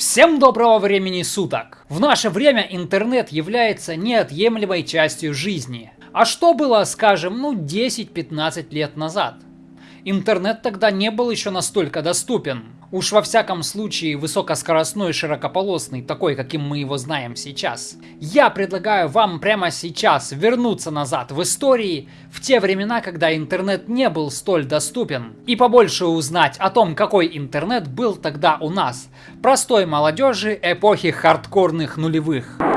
Всем доброго времени суток! В наше время интернет является неотъемлемой частью жизни. А что было, скажем, ну 10-15 лет назад? Интернет тогда не был еще настолько доступен. Уж во всяком случае высокоскоростной широкополосный, такой, каким мы его знаем сейчас. Я предлагаю вам прямо сейчас вернуться назад в истории, в те времена, когда интернет не был столь доступен, и побольше узнать о том, какой интернет был тогда у нас, простой молодежи эпохи хардкорных нулевых.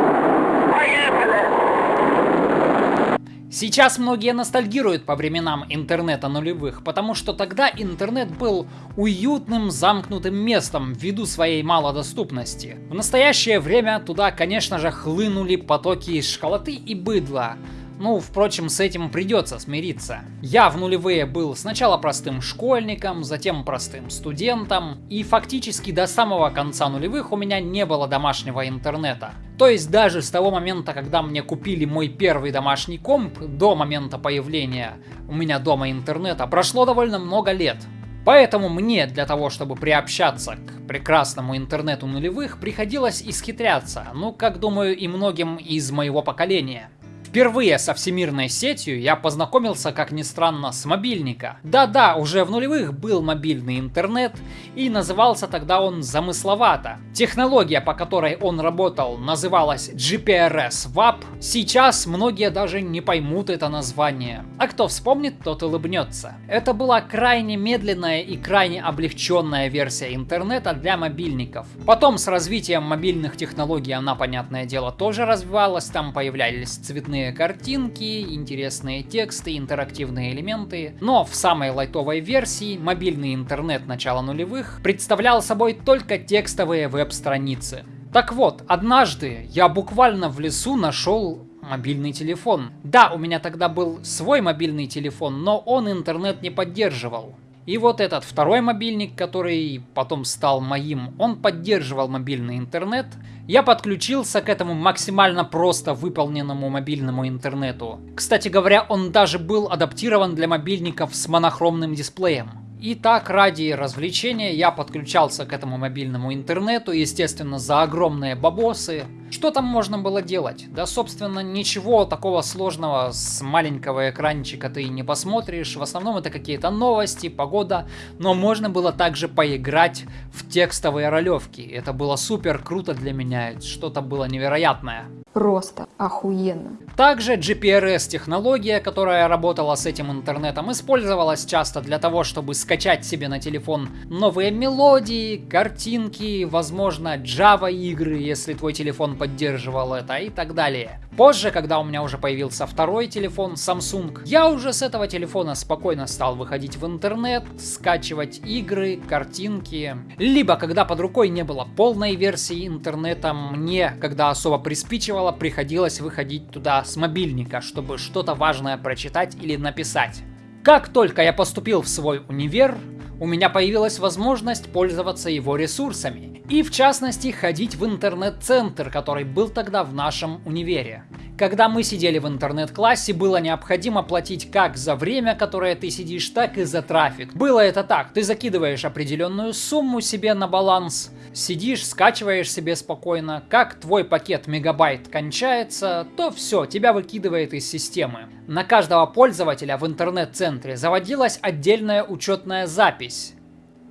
Сейчас многие ностальгируют по временам интернета нулевых, потому что тогда интернет был уютным замкнутым местом ввиду своей малодоступности. В настоящее время туда, конечно же, хлынули потоки школоты и быдла, ну, впрочем, с этим придется смириться. Я в нулевые был сначала простым школьником, затем простым студентом, и фактически до самого конца нулевых у меня не было домашнего интернета. То есть даже с того момента, когда мне купили мой первый домашний комп, до момента появления у меня дома интернета, прошло довольно много лет. Поэтому мне для того, чтобы приобщаться к прекрасному интернету нулевых, приходилось исхитряться, ну, как думаю, и многим из моего поколения. Впервые со всемирной сетью я познакомился, как ни странно, с мобильника. Да-да, уже в нулевых был мобильный интернет, и назывался тогда он замысловато. Технология, по которой он работал, называлась GPRS WAP. Сейчас многие даже не поймут это название. А кто вспомнит, тот улыбнется. Это была крайне медленная и крайне облегченная версия интернета для мобильников. Потом с развитием мобильных технологий она, понятное дело, тоже развивалась, там появлялись цветные интересные картинки, интересные тексты, интерактивные элементы. Но в самой лайтовой версии мобильный интернет начала нулевых представлял собой только текстовые веб-страницы. Так вот, однажды я буквально в лесу нашел мобильный телефон. Да, у меня тогда был свой мобильный телефон, но он интернет не поддерживал. И вот этот второй мобильник, который потом стал моим, он поддерживал мобильный интернет. Я подключился к этому максимально просто выполненному мобильному интернету. Кстати говоря, он даже был адаптирован для мобильников с монохромным дисплеем. И так, ради развлечения, я подключался к этому мобильному интернету, естественно, за огромные бабосы. Что там можно было делать? Да, собственно, ничего такого сложного с маленького экранчика ты не посмотришь. В основном это какие-то новости, погода. Но можно было также поиграть в текстовые ролевки. Это было супер круто для меня. Что-то было невероятное. Просто охуенно. Также GPRS-технология, которая работала с этим интернетом, использовалась часто для того, чтобы скачать себе на телефон новые мелодии, картинки, возможно, Java игры, если твой телефон поддерживал это и так далее. Позже, когда у меня уже появился второй телефон Samsung, я уже с этого телефона спокойно стал выходить в интернет, скачивать игры, картинки. Либо, когда под рукой не было полной версии интернета, мне, когда особо приспичивало, приходилось выходить туда с мобильника, чтобы что-то важное прочитать или написать. Как только я поступил в свой универ, у меня появилась возможность пользоваться его ресурсами. И в частности ходить в интернет-центр, который был тогда в нашем универе. Когда мы сидели в интернет-классе, было необходимо платить как за время, которое ты сидишь, так и за трафик. Было это так, ты закидываешь определенную сумму себе на баланс, сидишь, скачиваешь себе спокойно, как твой пакет мегабайт кончается, то все, тебя выкидывает из системы. На каждого пользователя в интернет-центре заводилась отдельная учетная запись.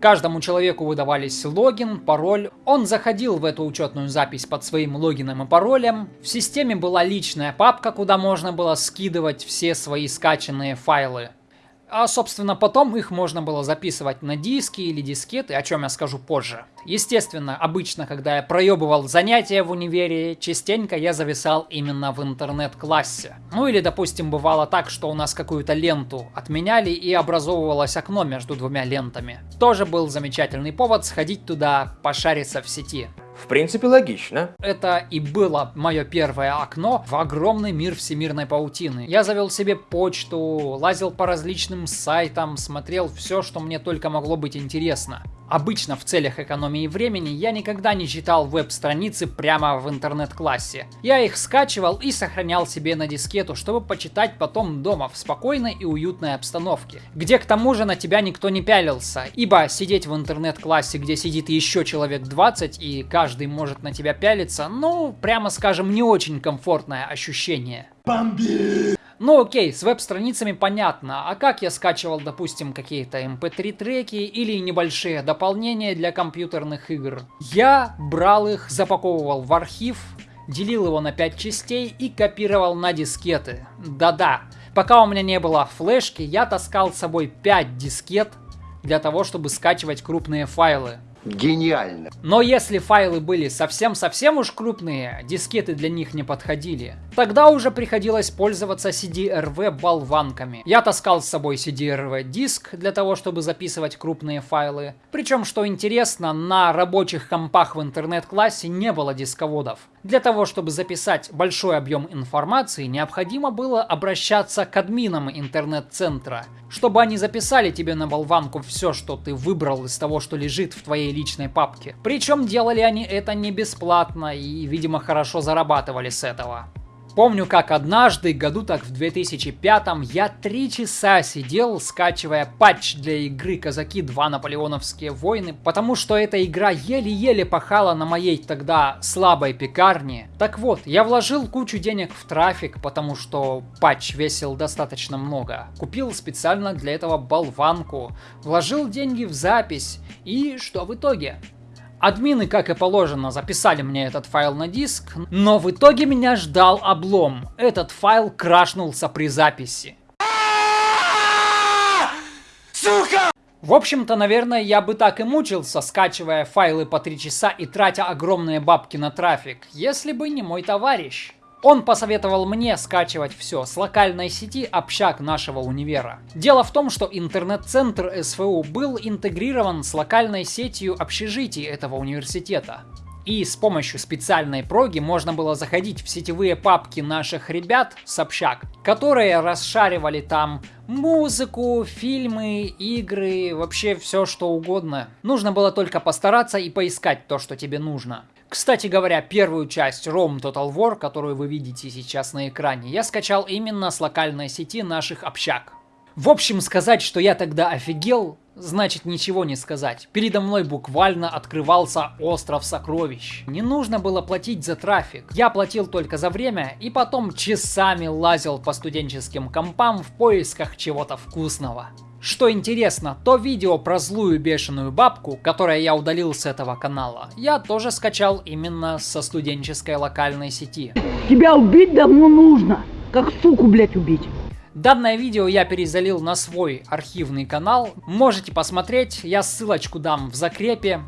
Каждому человеку выдавались логин, пароль. Он заходил в эту учетную запись под своим логином и паролем. В системе была личная папка, куда можно было скидывать все свои скачанные файлы. А, собственно, потом их можно было записывать на диски или дискеты, о чем я скажу позже. Естественно, обычно, когда я проебывал занятия в универе, частенько я зависал именно в интернет-классе. Ну или, допустим, бывало так, что у нас какую-то ленту отменяли и образовывалось окно между двумя лентами. Тоже был замечательный повод сходить туда, пошариться в сети. В принципе, логично. Это и было мое первое окно в огромный мир всемирной паутины. Я завел себе почту, лазил по различным сайтам, смотрел все, что мне только могло быть интересно. Обычно в целях экономии времени я никогда не читал веб-страницы прямо в интернет-классе. Я их скачивал и сохранял себе на дискету, чтобы почитать потом дома в спокойной и уютной обстановке, где к тому же на тебя никто не пялился, ибо сидеть в интернет-классе, где сидит еще человек 20 и каждый может на тебя пялиться, ну, прямо скажем, не очень комфортное ощущение. Бомби! Ну окей, с веб-страницами понятно, а как я скачивал, допустим, какие-то mp3 эм треки или небольшие дополнения для компьютерных игр? Я брал их, запаковывал в архив, делил его на 5 частей и копировал на дискеты. Да-да, пока у меня не было флешки, я таскал с собой 5 дискет для того, чтобы скачивать крупные файлы. Гениально. Но если файлы были совсем-совсем уж крупные, дискеты для них не подходили, тогда уже приходилось пользоваться CD-RV болванками. Я таскал с собой CD-RV диск для того, чтобы записывать крупные файлы. Причем, что интересно, на рабочих компах в интернет-классе не было дисководов. Для того, чтобы записать большой объем информации, необходимо было обращаться к админам интернет-центра, чтобы они записали тебе на болванку все, что ты выбрал из того, что лежит в твоей личной папке. Причем делали они это не бесплатно и, видимо, хорошо зарабатывали с этого. Помню, как однажды, году так в 2005 я три часа сидел, скачивая патч для игры Казаки 2 Наполеоновские войны, потому что эта игра еле-еле пахала на моей тогда слабой пекарне. Так вот, я вложил кучу денег в трафик, потому что патч весил достаточно много. Купил специально для этого болванку, вложил деньги в запись, и что в итоге? Админы, как и положено, записали мне этот файл на диск, но в итоге меня ждал облом. Этот файл крашнулся при записи. Сука! В общем-то, наверное, я бы так и мучился, скачивая файлы по 3 часа и тратя огромные бабки на трафик, если бы не мой товарищ. Он посоветовал мне скачивать все с локальной сети общак нашего универа. Дело в том, что интернет-центр СФУ был интегрирован с локальной сетью общежитий этого университета. И с помощью специальной проги можно было заходить в сетевые папки наших ребят с общак, которые расшаривали там музыку, фильмы, игры, вообще все что угодно. Нужно было только постараться и поискать то, что тебе нужно. Кстати говоря, первую часть ROM Total War, которую вы видите сейчас на экране, я скачал именно с локальной сети наших общак. В общем, сказать, что я тогда офигел, значит ничего не сказать. Передо мной буквально открывался остров сокровищ. Не нужно было платить за трафик. Я платил только за время и потом часами лазил по студенческим компам в поисках чего-то вкусного. Что интересно, то видео про злую бешеную бабку, которое я удалил с этого канала, я тоже скачал именно со студенческой локальной сети. Тебя убить давно нужно, как суку, блять, убить. Данное видео я перезалил на свой архивный канал, можете посмотреть, я ссылочку дам в закрепе.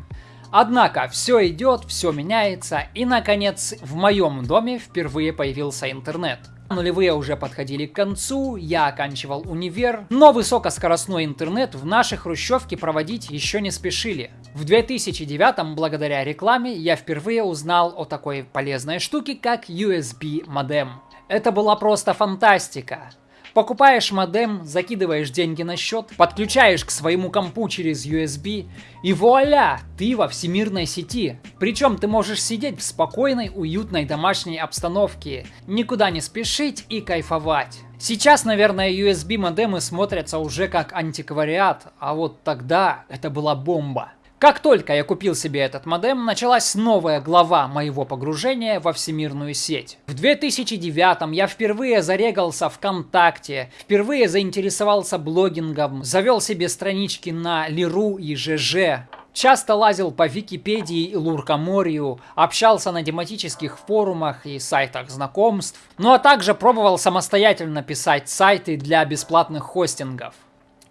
Однако все идет, все меняется и наконец в моем доме впервые появился интернет. Нулевые уже подходили к концу, я оканчивал универ, но высокоскоростной интернет в нашей хрущевке проводить еще не спешили. В 2009 благодаря рекламе я впервые узнал о такой полезной штуке, как USB модем. Это была просто фантастика. Покупаешь модем, закидываешь деньги на счет, подключаешь к своему компу через USB и вуаля, ты во всемирной сети. Причем ты можешь сидеть в спокойной, уютной домашней обстановке, никуда не спешить и кайфовать. Сейчас, наверное, USB модемы смотрятся уже как антиквариат, а вот тогда это была бомба. Как только я купил себе этот модем, началась новая глава моего погружения во всемирную сеть. В 2009 я впервые зарегался ВКонтакте, впервые заинтересовался блогингом, завел себе странички на Лиру и ЖЖ, Часто лазил по Википедии и Луркоморью, общался на тематических форумах и сайтах знакомств, ну а также пробовал самостоятельно писать сайты для бесплатных хостингов.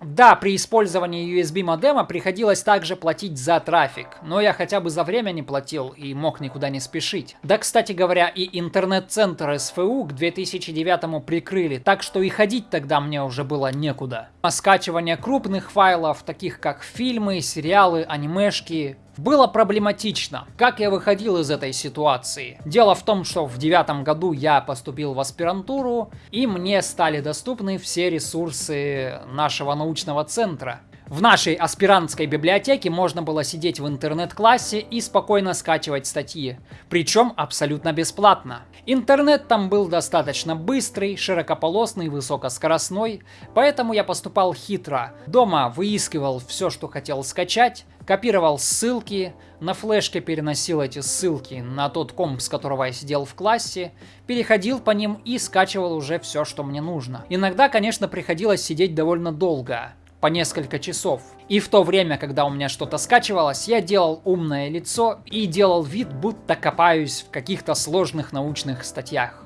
Да, при использовании USB модема приходилось также платить за трафик, но я хотя бы за время не платил и мог никуда не спешить. Да, кстати говоря, и интернет-центр СФУ к 2009 прикрыли, так что и ходить тогда мне уже было некуда. А скачивание крупных файлов, таких как фильмы, сериалы, анимешки, было проблематично. Как я выходил из этой ситуации? Дело в том, что в девятом году я поступил в аспирантуру, и мне стали доступны все ресурсы нашего научного центра. В нашей аспирантской библиотеке можно было сидеть в интернет-классе и спокойно скачивать статьи, причем абсолютно бесплатно. Интернет там был достаточно быстрый, широкополосный, высокоскоростной, поэтому я поступал хитро. Дома выискивал все, что хотел скачать, копировал ссылки, на флешке переносил эти ссылки на тот комп, с которого я сидел в классе, переходил по ним и скачивал уже все, что мне нужно. Иногда, конечно, приходилось сидеть довольно долго, по несколько часов. И в то время, когда у меня что-то скачивалось, я делал умное лицо и делал вид, будто копаюсь в каких-то сложных научных статьях.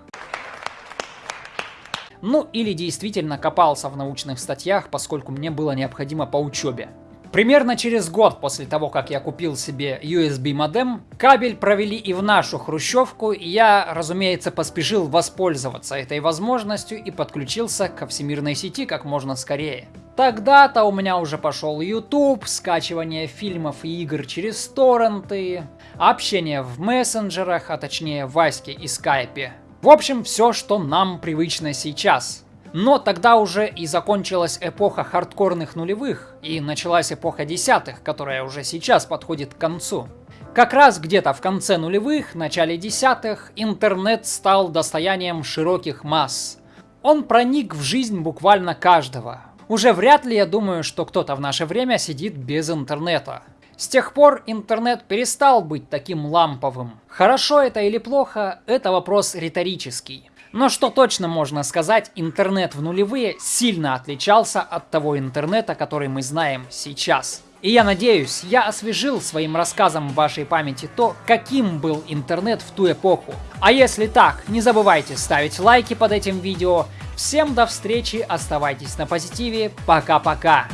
Ну или действительно копался в научных статьях, поскольку мне было необходимо по учебе. Примерно через год после того, как я купил себе USB модем, кабель провели и в нашу хрущевку, и я, разумеется, поспешил воспользоваться этой возможностью и подключился ко всемирной сети как можно скорее. Тогда-то у меня уже пошел YouTube, скачивание фильмов и игр через торренты, общение в мессенджерах, а точнее в Ваське и Скайпе. В общем, все, что нам привычно сейчас. Но тогда уже и закончилась эпоха хардкорных нулевых, и началась эпоха десятых, которая уже сейчас подходит к концу. Как раз где-то в конце нулевых, начале десятых, интернет стал достоянием широких масс. Он проник в жизнь буквально каждого. Уже вряд ли я думаю, что кто-то в наше время сидит без интернета. С тех пор интернет перестал быть таким ламповым. Хорошо это или плохо, это вопрос риторический. Но что точно можно сказать, интернет в нулевые сильно отличался от того интернета, который мы знаем сейчас. И я надеюсь, я освежил своим рассказом в вашей памяти то, каким был интернет в ту эпоху. А если так, не забывайте ставить лайки под этим видео. Всем до встречи, оставайтесь на позитиве, пока-пока.